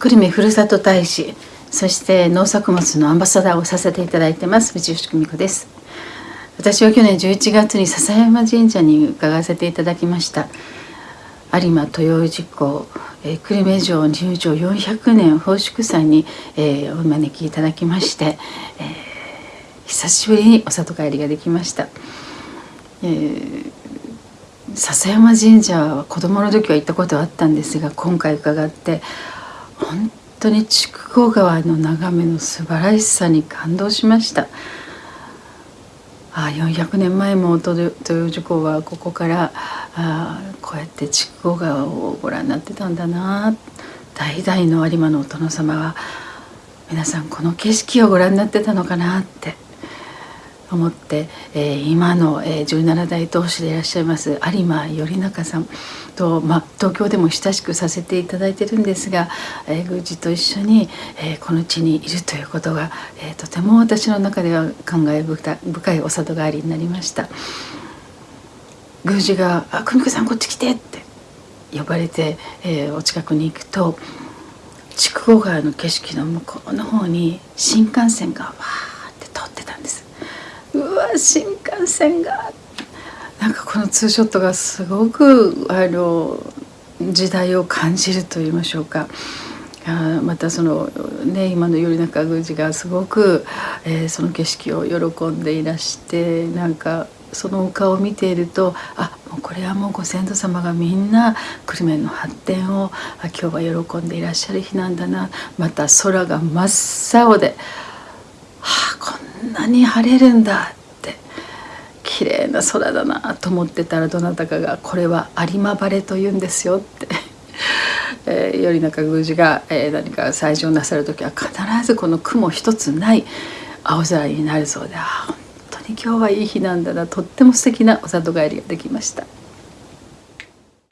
久留米ふるさと大使そして農作物のアンバサダーをさせていただいてます道吉久美子です。私は去年11月に笹山神社に伺わせていただきました。有馬豊氏公、えー、久留米城入城400年奉祝祭に、えー、お招きいただきまして、えー、久しぶりにお里帰りができました、えー、笹山神社は子供の時は行ったことはあったんですが今回伺って本当に筑後川の眺めの素晴らしさに感動しました。あ400年前も豊洲港はここからあこうやって筑後川をご覧になってたんだな代々の有馬のお殿様は皆さんこの景色をご覧になってたのかなって思って、えー、今の、えー、17代当主でいらっしゃいます有馬頼中さんと、まあ、東京でも親しくさせていただいてるんですが、えー、宮司と一緒に、えー、この地にいるということが、えー、とても私の中では感慨深いお里帰りになりました。宮司が「あ久美子さんこっち来て」って呼ばれて、えー、お近くに行くと筑後川の景色の向こうの方に新幹線がわーって通ってたんです。うわ新幹線が。なんかこのツーショットがすごくあの時代を感じると言いましょうか。あまたそのね今の頼中宮司がすごく、えー、その景色を喜んでいらしてなんかそのお顔を見ているとあもうこれはもうご先祖様がみんな久留米の発展をあ今日は喜んでいらっしゃる日なんだな。また空が真っ青で、はあ、こんなに晴れるんだ。綺麗な空だなと思ってたらどなたかが「これは有馬晴れと言うんですよ」って。えー、頼中宮司が、えー、何か祭事なさる時は必ずこの雲一つない青空になるそうであ今日はいい日なんだなとっても素敵なお里帰りができました。